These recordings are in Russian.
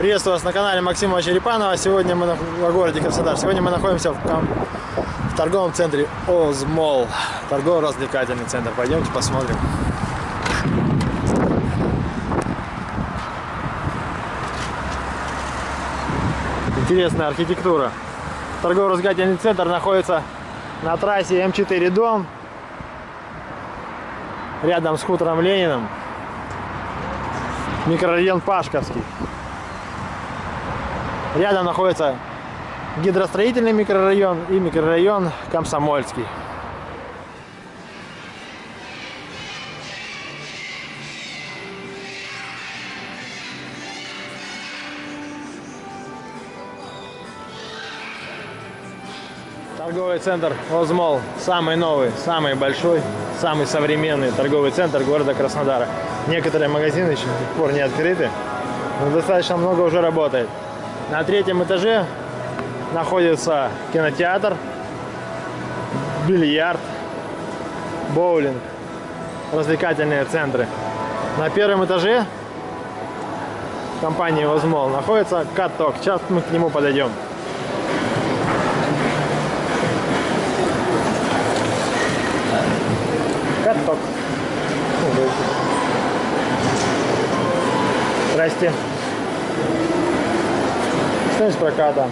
Приветствую вас на канале Максима Черепанова. Сегодня мы на, в городе Краснодар. Сегодня мы находимся в, ком- в торговом центре Озмол. Торгово-развлекательный центр. Пойдемте посмотрим. Интересная архитектура. Торгово-развлекательный центр находится на трассе М4 Дом. Рядом с хутором Лениным. Микрорайон Пашковский. Рядом находится гидростроительный микрорайон и микрорайон Комсомольский. Торговый центр Озмол. Самый новый, самый большой, самый современный торговый центр города Краснодара. Некоторые магазины еще до сих пор не открыты, но достаточно много уже работает. На третьем этаже находится кинотеатр, бильярд, боулинг, развлекательные центры. На первом этаже компании Озмол находится каток. Сейчас мы к нему подойдем. Каток. Здрасте. Стоимость проката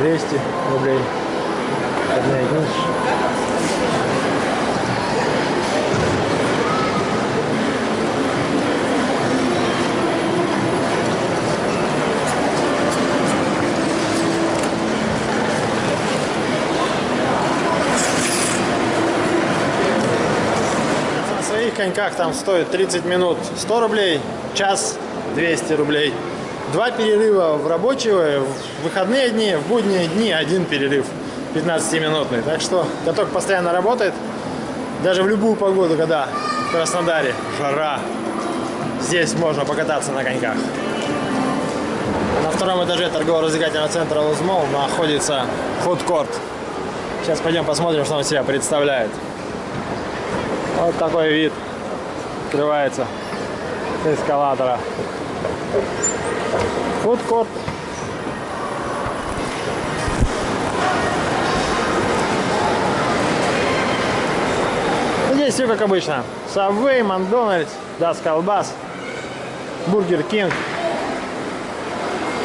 200 рублей. Одна единица. Коньках там стоит 30 минут 100 рублей, час 200 рублей. Два перерыва в рабочие, в выходные дни, в будние дни один перерыв 15-минутный. Так что каток постоянно работает. Даже в любую погоду, когда в Краснодаре жара, здесь можно покататься на коньках. На втором этаже торгово-развлекательного центра Лузмол находится фудкорт. Сейчас пойдем посмотрим, что он себя представляет. Вот такой вид открывается с эскалатора. Фудкорт. Здесь все как обычно. Subway, Макдональдс, Das Колбас, Бургер Кинг,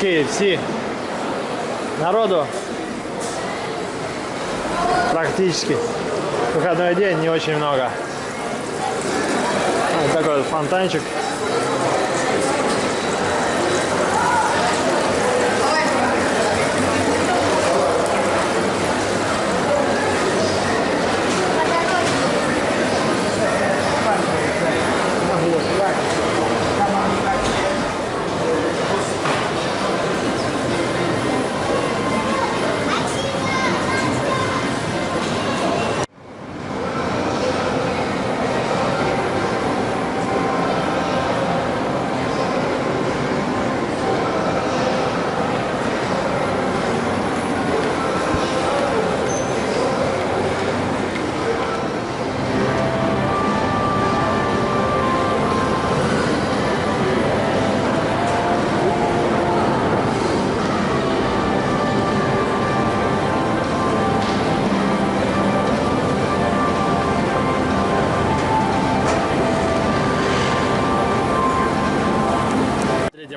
KFC. Народу практически выходной день не очень много. Вот такой вот фонтанчик.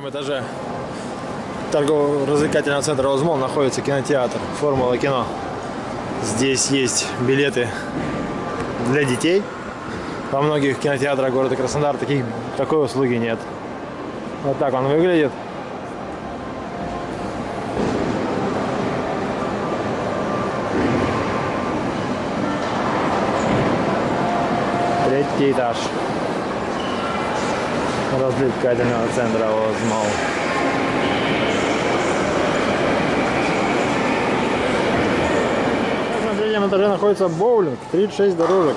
Третьем этаже торгово-развлекательного центра Озмол находится кинотеатр Формула кино. Здесь есть билеты для детей. Во многих кинотеатрах города Краснодар таких, такой услуги нет. Вот так он выглядит. Третий этаж развлекательного центра Озмол. На третьем этаже находится боулинг, 36 дорожек.